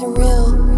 surreal.